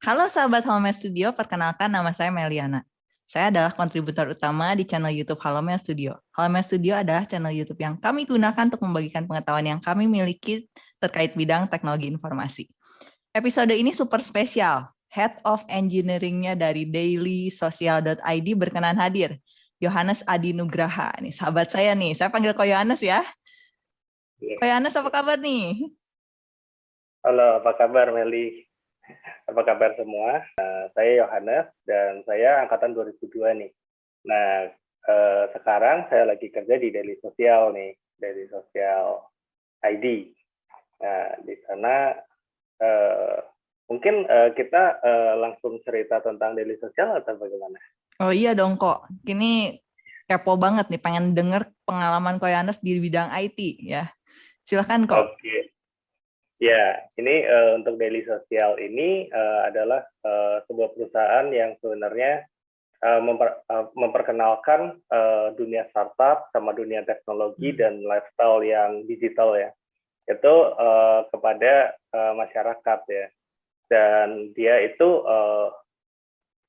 Halo sahabat Halomel Studio, perkenalkan nama saya Meliana. Saya adalah kontributor utama di channel YouTube Halomel Studio. Halomel Studio adalah channel YouTube yang kami gunakan untuk membagikan pengetahuan yang kami miliki terkait bidang teknologi informasi. Episode ini super spesial. Head of Engineering-nya dari dailysocial.id berkenan hadir. Yohanes Adi Nugraha. Nih, sahabat saya nih. Saya panggil Ko Yohanes ya. Yeah. Ko Yohanes, apa kabar nih? Halo, apa kabar Meli? Apa kabar semua? Uh, saya Yohanes dan saya angkatan 2002 nih. Nah, uh, sekarang saya lagi kerja di Daily Sosial nih, Daily Sosial ID. Nah, di sana uh, mungkin uh, kita uh, langsung cerita tentang Daily Sosial atau bagaimana? Oh iya dong kok. Ini kepo banget nih, pengen denger pengalaman Koyanes di bidang IT ya. Silahkan kok. Oke. Okay. Ya, ini uh, untuk Daily Sosial ini uh, adalah uh, sebuah perusahaan yang sebenarnya uh, memper, uh, memperkenalkan uh, dunia startup sama dunia teknologi hmm. dan lifestyle yang digital ya. Itu uh, kepada uh, masyarakat ya. Dan dia itu uh,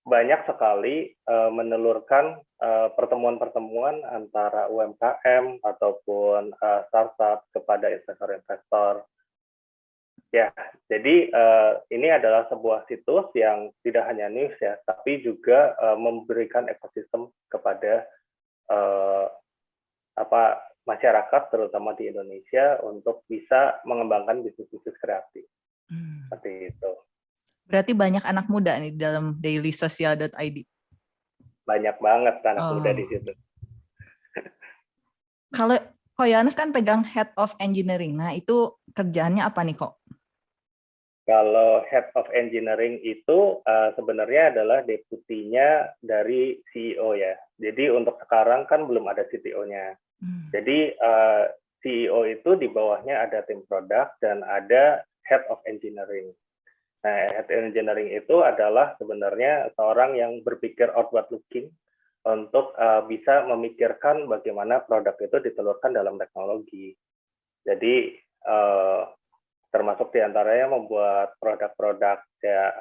banyak sekali uh, menelurkan pertemuan-pertemuan uh, antara UMKM ataupun uh, startup kepada investor-investor Ya, jadi uh, ini adalah sebuah situs yang tidak hanya news ya, tapi juga uh, memberikan ekosistem kepada uh, apa masyarakat terutama di Indonesia untuk bisa mengembangkan bisnis-bisnis kreatif. Hmm. Seperti itu. Berarti banyak anak muda nih dalam dailysocial.id. Banyak banget anak oh. muda di situ. Kalau Koyanes kan pegang Head of Engineering. Nah, itu kerjaannya apa nih kok? Kalau Head of Engineering itu uh, sebenarnya adalah deputinya dari CEO ya. Jadi untuk sekarang kan belum ada CTO-nya. Hmm. Jadi uh, eh, CEO itu di bawahnya ada tim produk dan ada Head of Engineering. Nah, Head of Engineering itu adalah sebenarnya seorang yang berpikir outward looking untuk uh, bisa memikirkan bagaimana produk itu ditelurkan dalam teknologi. Jadi uh, termasuk di antaranya membuat produk-produk ya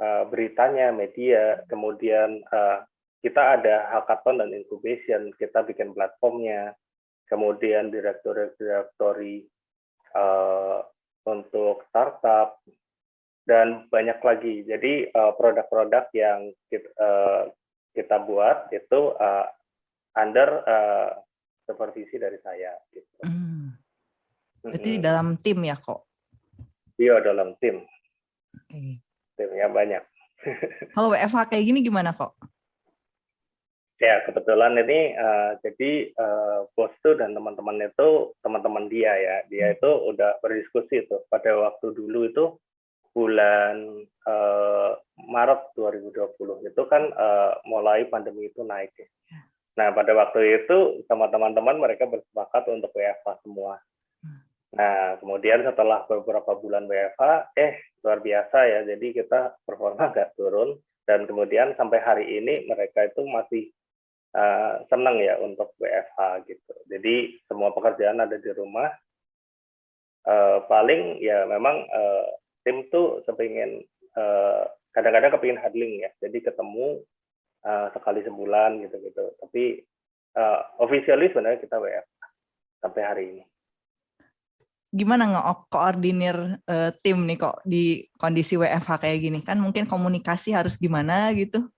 uh, beritanya, media, kemudian uh, kita ada hackathon dan incubation, kita bikin platformnya, kemudian direktori-direktori uh, untuk startup, dan banyak lagi. Jadi produk-produk uh, yang kita, uh, kita buat itu uh, under uh, supervisi dari saya. Gitu. Hmm. Berarti -hmm. dalam tim ya kok? Iya dalam tim. Okay. Timnya banyak. Kalau WFH kayak gini gimana kok? Ya kebetulan ini uh, jadi uh, bos tuh dan teman-teman itu teman-teman dia ya dia hmm. itu udah berdiskusi tuh pada waktu dulu itu bulan uh, Maret 2020 itu kan uh, mulai pandemi itu naik ya. Nah pada waktu itu sama teman-teman mereka bersepakat untuk WFH semua. Nah, kemudian setelah beberapa bulan WFH, eh luar biasa ya, jadi kita performa nggak turun, dan kemudian sampai hari ini mereka itu masih uh, senang ya untuk WFH gitu. Jadi semua pekerjaan ada di rumah. Uh, paling ya memang uh, tim tuh sepingin kadang-kadang uh, kepingin huddling ya, jadi ketemu uh, sekali sebulan gitu-gitu. Tapi uh, officially sebenarnya kita WFH sampai hari ini gimana nge-koordinir uh, tim nih kok di kondisi WFH kayak gini? Kan mungkin komunikasi harus gimana gitu?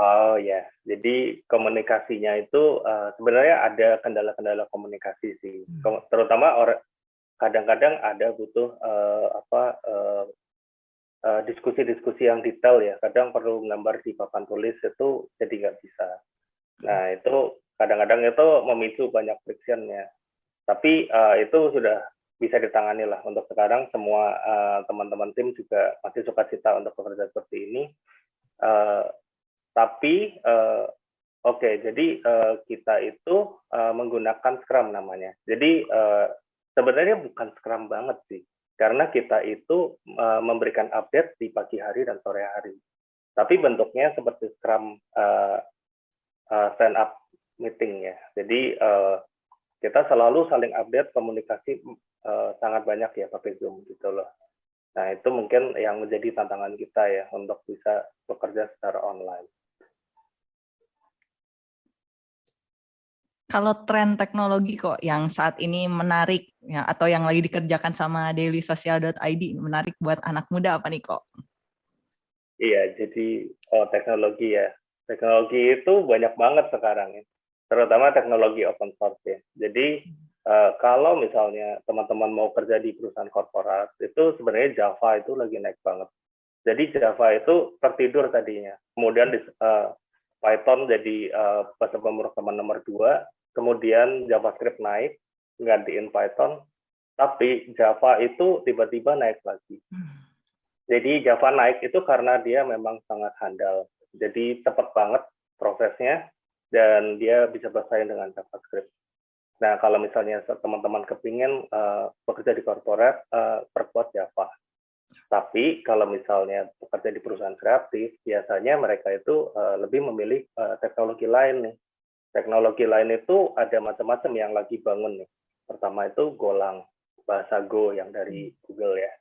Oh ya, jadi komunikasinya itu uh, sebenarnya ada kendala-kendala komunikasi sih, hmm. terutama orang kadang-kadang ada butuh uh, apa diskusi-diskusi uh, uh, yang detail ya, kadang perlu gambar di papan tulis itu jadi nggak bisa. Nah itu kadang-kadang itu memicu banyak friction ya. Tapi uh, itu sudah bisa ditangani lah. Untuk sekarang semua eh, teman-teman uh, tim juga masih suka cita untuk bekerja seperti ini. Uh, tapi uh, oke okay, jadi uh, kita itu uh, menggunakan Scrum namanya. Jadi uh, sebenarnya bukan Scrum banget sih. Karena kita itu uh, memberikan update di pagi hari dan sore hari. Tapi bentuknya seperti Scrum uh, uh, stand up meeting ya. Jadi uh, kita selalu saling update komunikasi uh, sangat banyak ya pakai Zoom gitu loh. Nah, itu mungkin yang menjadi tantangan kita ya untuk bisa bekerja secara online. Kalau tren teknologi kok yang saat ini menarik ya atau yang lagi dikerjakan sama dailysocial.id menarik buat anak muda apa nih kok? Iya, jadi oh, teknologi ya. Teknologi itu banyak banget sekarang ya. Terutama teknologi open source ya. Jadi uh, kalau misalnya teman-teman mau kerja di perusahaan korporat, itu sebenarnya Java itu lagi naik banget. Jadi Java itu tertidur tadinya. Kemudian di, uh, Python jadi uh, bahasa pemrograman nomor dua, kemudian JavaScript naik, gantiin Python, tapi Java itu tiba-tiba naik lagi. Jadi Java naik itu karena dia memang sangat handal. Jadi cepat banget prosesnya, dan dia bisa bersaing dengan JavaScript. Nah, kalau misalnya teman-teman kepingin uh, bekerja di korporat, uh, perkuat Java. Tapi kalau misalnya bekerja di perusahaan kreatif, biasanya mereka itu uh, lebih memilih uh, teknologi lain nih Teknologi lain itu ada macam-macam yang lagi bangun nih. Pertama itu Golang, bahasa Go yang dari. Google ya.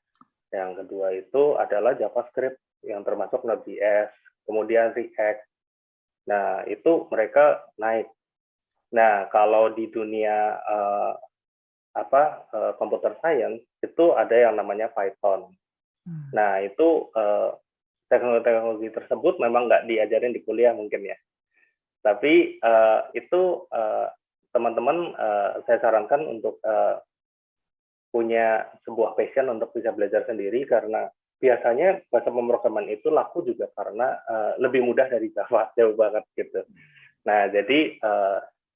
Yang kedua itu adalah JavaScript yang termasuk Node.js, kemudian React. Nah, itu mereka naik. Nah, kalau di dunia uh, apa uh, computer science itu ada yang namanya Python. Hmm. Nah, itu uh, teknologi-teknologi tersebut memang nggak diajarin di kuliah mungkin ya. Tapi uh, itu eh, teman-teman uh, uh, saya sarankan untuk uh, punya sebuah passion untuk bisa belajar sendiri karena biasanya bahasa pemrograman itu laku juga karena uh, lebih mudah dari Java jauh banget gitu. Nah jadi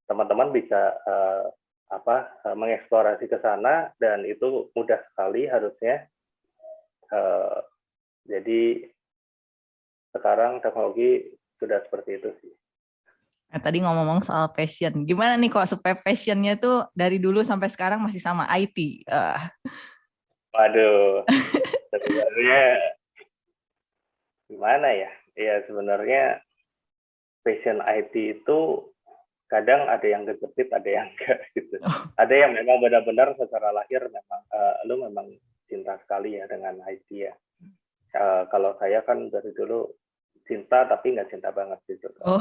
teman-teman bisa uh, apa uh, mengeksplorasi ke sana dan itu mudah sekali harusnya. Uh, jadi sekarang teknologi sudah seperti itu sih. Nah, tadi ngomong-ngomong soal passion, gimana nih kok supaya passionnya tuh dari dulu sampai sekarang masih sama IT? Uh. Waduh, sebenarnya gimana ya? Ya sebenarnya passion IT itu kadang ada yang kejepit, ada yang enggak gitu. Oh. Ada yang memang benar-benar secara lahir memang uh, lu memang cinta sekali ya dengan IT ya. Uh, kalau saya kan dari dulu cinta tapi nggak cinta banget gitu. Oh.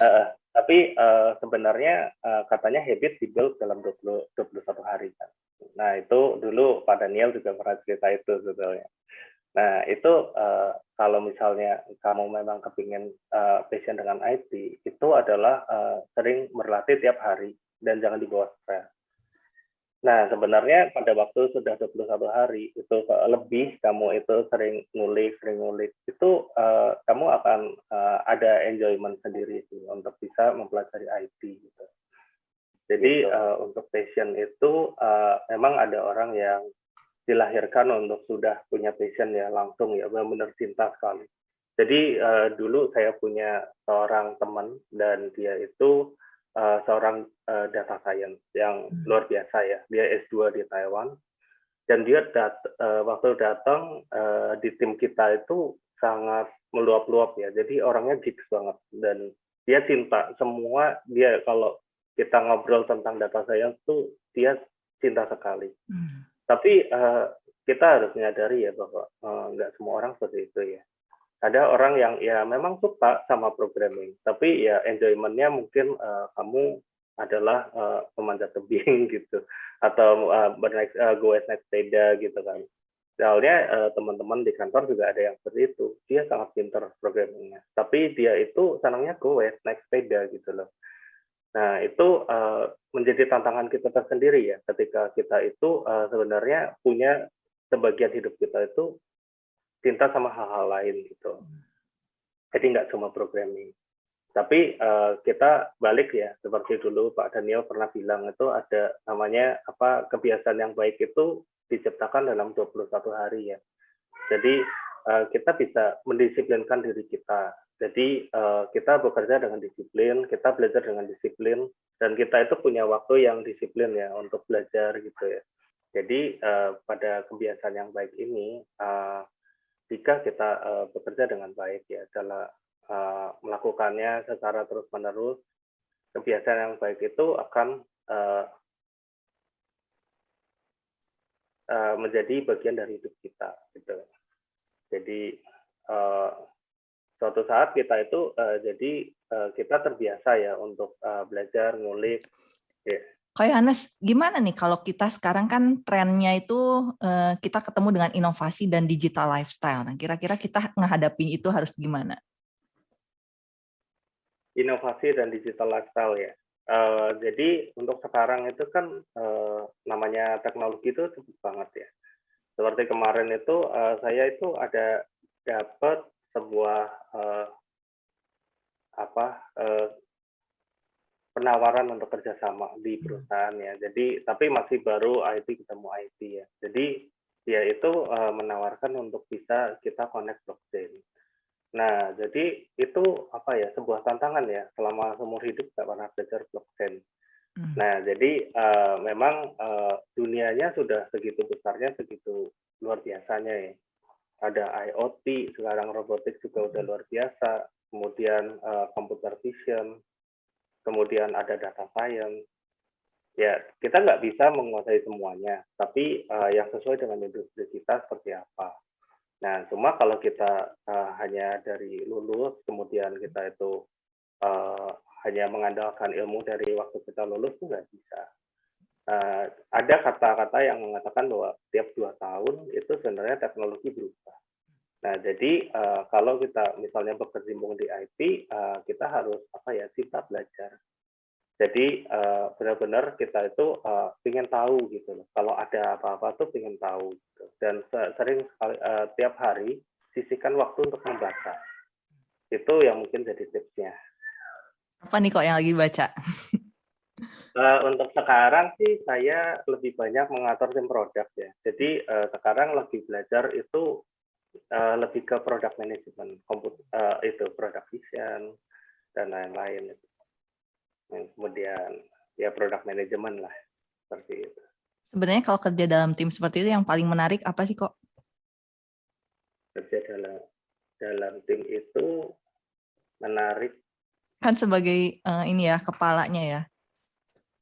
uh, tapi uh, sebenarnya uh, katanya habit dibuild dalam 20, 21 hari kan. Nah itu dulu Pak Daniel juga pernah cerita itu sebetulnya. Nah itu uh, kalau misalnya kamu memang kepingin uh, passion dengan IT, itu adalah uh, sering berlatih tiap hari dan jangan dibawa stres. Nah, sebenarnya pada waktu sudah 21 hari itu lebih kamu itu sering ngulik, sering ngulik, itu uh, kamu akan uh, ada enjoyment sendiri sih untuk bisa mempelajari IT gitu. Jadi uh, untuk passion itu uh, memang ada orang yang dilahirkan untuk sudah punya passion ya langsung ya benar-benar cinta sekali. Jadi uh, dulu saya punya seorang teman dan dia itu uh, seorang uh, data science yang hmm. luar biasa ya. Dia S2 di Taiwan dan dia dat uh, waktu datang uh, di tim kita itu sangat meluap-luap ya. Jadi orangnya geeks banget dan dia cinta semua dia kalau kita ngobrol tentang data science tuh dia cinta sekali. Hmm. Tapi uh, kita harus menyadari ya bahwa nggak uh, semua orang seperti itu ya ada orang yang ya memang suka sama programming, tapi ya enjoymentnya mungkin uh, kamu adalah uh, memanjat tebing gitu, atau uh, bernaik uh, goes naik sepeda gitu kan. Soalnya uh, teman-teman di kantor juga ada yang seperti itu, dia sangat pintar programmingnya, tapi dia itu senangnya goes naik sepeda gitu loh. Nah itu uh, menjadi tantangan kita tersendiri ya, ketika kita itu uh, sebenarnya punya sebagian hidup kita itu cinta sama hal-hal lain gitu. Jadi nggak cuma programming. Tapi uh, kita balik ya, seperti dulu Pak Daniel pernah bilang itu ada namanya apa kebiasaan yang baik itu diciptakan dalam 21 hari ya. Jadi uh, kita bisa mendisiplinkan diri kita. Jadi uh, kita bekerja dengan disiplin, kita belajar dengan disiplin, dan kita itu punya waktu yang disiplin ya untuk belajar gitu ya. Jadi uh, pada kebiasaan yang baik ini, uh, jika kita uh, bekerja dengan baik ya adalah uh, melakukannya secara terus menerus kebiasaan yang baik itu akan uh, menjadi bagian dari hidup kita gitu jadi uh, suatu saat kita itu uh, jadi uh, kita terbiasa ya untuk uh, belajar ngulik yeah. Kak Yohanes, gimana nih kalau kita sekarang kan trennya itu uh, kita ketemu dengan inovasi dan digital lifestyle. Nah, kira-kira kita menghadapi itu harus gimana? Inovasi dan digital lifestyle ya. Uh, jadi untuk sekarang itu kan uh, namanya teknologi itu cepet banget ya. Seperti kemarin itu uh, saya itu ada dapat sebuah uh, apa uh, penawaran untuk kerjasama di hmm. perusahaan ya. Jadi tapi masih baru IT ketemu IT ya. Jadi dia itu uh, menawarkan untuk bisa kita connect blockchain. Nah, jadi itu apa ya sebuah tantangan ya selama seumur hidup nggak pernah belajar blockchain. Hmm. Nah, jadi uh, memang uh, dunianya sudah segitu besarnya, segitu luar biasanya ya. Ada IoT, sekarang robotik juga udah hmm. luar biasa. Kemudian uh, computer vision, kemudian ada data science. Ya, kita nggak bisa menguasai semuanya, tapi uh, yang sesuai dengan industri kita seperti apa. Nah, cuma kalau kita uh, hanya dari lulus, kemudian kita itu uh, hanya mengandalkan ilmu dari waktu kita lulus, itu nggak bisa. Uh, ada kata-kata yang mengatakan bahwa tiap dua tahun itu sebenarnya teknologi berubah. Nah, jadi uh, kalau kita misalnya berkecimpung di IT, uh, eh, kita harus apa ya cinta belajar. Jadi uh, benar-benar kita itu uh, ingin tahu gitu loh. Kalau ada apa-apa tuh ingin tahu. Gitu. Dan sering sekali uh, tiap hari sisihkan waktu untuk membaca. Itu yang mungkin jadi tipsnya. Apa nih kok yang lagi baca? Uh, untuk sekarang sih saya lebih banyak mengatur tim produk ya. Jadi uh, sekarang lagi belajar itu uh, lebih ke product management, komput uh, itu product vision dan lain-lain. Kemudian ya product management lah seperti itu. Sebenarnya kalau kerja dalam tim seperti itu yang paling menarik apa sih kok? Kerja dalam dalam tim itu menarik. Kan sebagai uh, ini ya kepalanya ya,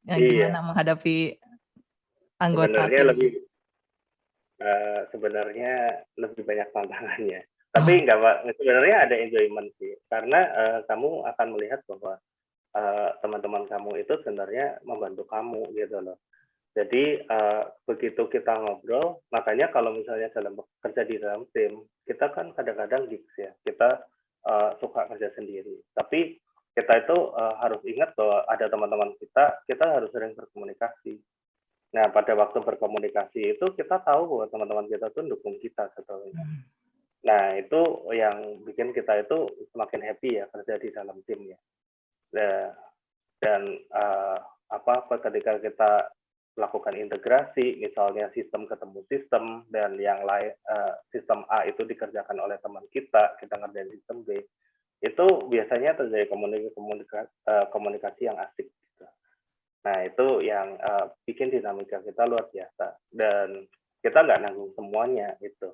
yang iya. gimana menghadapi anggota Sebenarnya tim. lebih uh, sebenarnya lebih banyak tantangannya. Tapi enggak Pak, sebenarnya ada enjoyment sih. Karena uh, kamu akan melihat bahwa eh, teman-teman uh, kamu itu sebenarnya membantu kamu gitu loh. Jadi uh, begitu kita ngobrol, makanya kalau misalnya dalam kerja di dalam tim, kita kan kadang-kadang gigs ya, kita uh, suka kerja sendiri. Tapi kita itu uh, harus ingat bahwa ada teman-teman kita, kita harus sering berkomunikasi. Nah, pada waktu berkomunikasi itu kita tahu bahwa teman-teman kita tuh dukung kita sebetulnya. Hmm. Nah, itu yang bikin kita itu semakin happy ya kerja di dalam tim ya. Nah, dan uh, apa ketika kita melakukan integrasi, misalnya sistem ketemu sistem dan yang lain uh, sistem A itu dikerjakan oleh teman kita, kita ngerjain sistem B, itu biasanya terjadi komunikasi komunikasi, uh, komunikasi yang asik Nah, itu yang uh, bikin dinamika kita luar biasa. Dan kita nggak nanggung semuanya itu.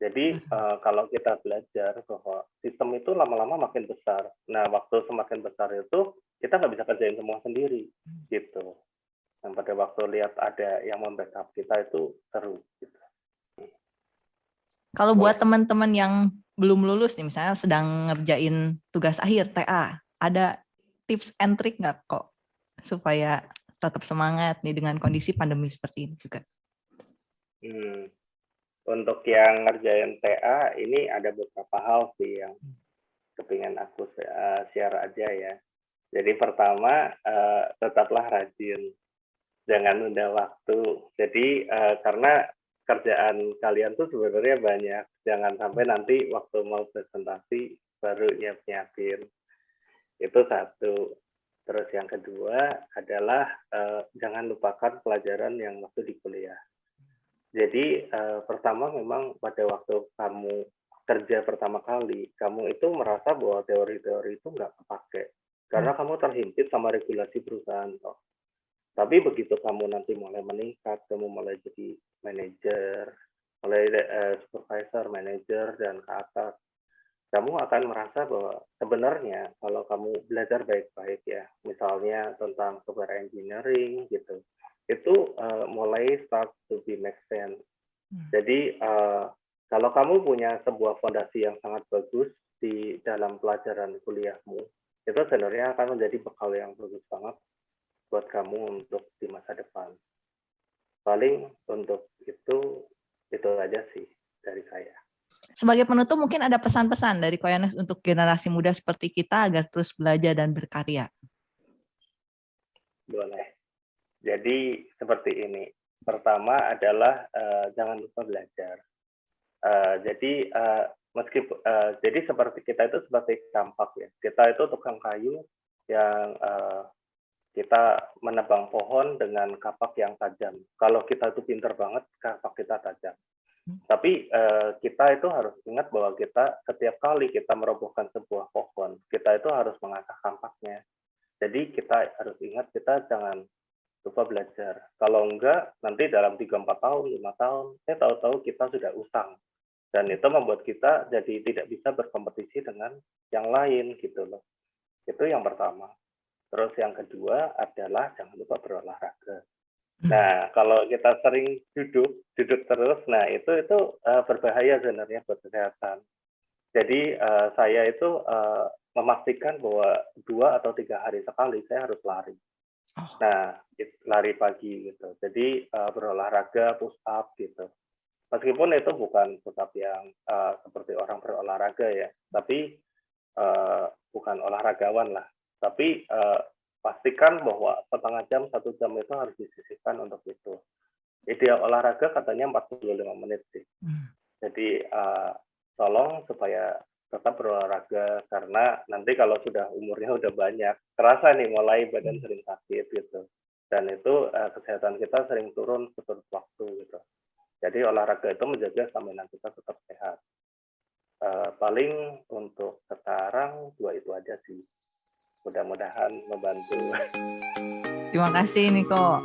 Jadi uh, kalau kita belajar bahwa sistem itu lama-lama makin besar. Nah, waktu semakin besar itu kita nggak bisa kerjain semua sendiri, gitu. Dan pada waktu lihat ada yang membackup kita itu seru, gitu. Kalau buat teman-teman yang belum lulus nih, misalnya sedang ngerjain tugas akhir TA, ada tips and trick nggak kok supaya tetap semangat nih dengan kondisi pandemi seperti ini juga? Hmm. Untuk yang ngerjain TA, ini ada beberapa hal sih yang kepingin aku uh, share aja ya. Jadi pertama, uh, tetaplah rajin. Jangan nunda waktu. Jadi uh, karena kerjaan kalian tuh sebenarnya banyak. Jangan sampai nanti waktu mau presentasi baru nyiap-nyiapin. Itu satu. Terus yang kedua adalah uh, jangan lupakan pelajaran yang waktu di kuliah. Jadi uh, pertama memang pada waktu kamu kerja pertama kali, kamu itu merasa bahwa teori-teori itu nggak kepake karena hmm. kamu terhimpit sama regulasi perusahaan. Toh. Tapi begitu kamu nanti mulai meningkat, kamu mulai jadi manajer, mulai uh, supervisor, manajer dan ke atas, kamu akan merasa bahwa sebenarnya kalau kamu belajar baik-baik ya, misalnya tentang software engineering gitu, itu uh, mulai start to be make sense. Hmm. Jadi uh, kalau kamu punya sebuah fondasi yang sangat bagus di dalam pelajaran kuliahmu, itu sebenarnya akan menjadi bekal yang bagus banget buat kamu untuk di masa depan. Paling untuk itu itu aja sih dari saya. Sebagai penutup mungkin ada pesan-pesan dari Koyanes untuk generasi muda seperti kita agar terus belajar dan berkarya. Boleh. Jadi seperti ini. Pertama adalah uh, jangan lupa belajar. Uh, jadi uh, meskipun uh, jadi seperti kita itu seperti campak ya. Kita itu tukang kayu yang uh, kita menebang pohon dengan kapak yang tajam. Kalau kita itu pinter banget, kapak kita tajam. Hmm. Tapi uh, kita itu harus ingat bahwa kita setiap kali kita merobohkan sebuah pohon, kita itu harus mengasah kampaknya. Jadi kita harus ingat kita jangan lupa belajar. Kalau enggak, nanti dalam 3-4 tahun, 5 tahun, saya tahu-tahu kita sudah usang dan itu membuat kita jadi tidak bisa berkompetisi dengan yang lain gitu loh itu yang pertama terus yang kedua adalah jangan lupa berolahraga hmm. nah kalau kita sering duduk duduk terus nah itu itu uh, berbahaya sebenarnya buat kesehatan jadi uh, saya itu uh, memastikan bahwa dua atau tiga hari sekali saya harus lari oh. nah lari pagi gitu jadi uh, berolahraga push up gitu meskipun itu bukan tetap yang uh, seperti orang berolahraga ya, tapi uh, bukan olahragawan lah. Tapi uh, pastikan bahwa setengah jam, satu jam itu harus disisihkan untuk itu. Ideal olahraga katanya 45 menit sih. Hmm. Jadi uh, tolong supaya tetap berolahraga karena nanti kalau sudah umurnya udah banyak, terasa nih mulai badan sering sakit gitu. Dan itu uh, kesehatan kita sering turun seperti waktu gitu. Jadi olahraga itu menjaga stamina kita tetap sehat. Uh, paling untuk sekarang dua itu aja sih. Mudah-mudahan membantu. Terima kasih Niko.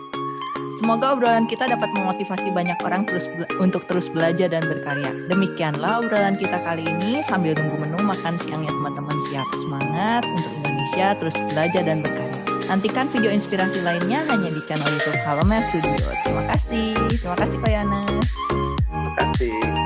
Semoga obrolan kita dapat memotivasi banyak orang terus untuk terus belajar dan berkarya. Demikianlah obrolan kita kali ini sambil nunggu menu makan siangnya teman-teman siap. Semangat untuk Indonesia terus belajar dan berkarya. Nantikan video inspirasi lainnya hanya di channel YouTube Halo Studio. Terima kasih. Terima kasih Koyana. Terima kasih.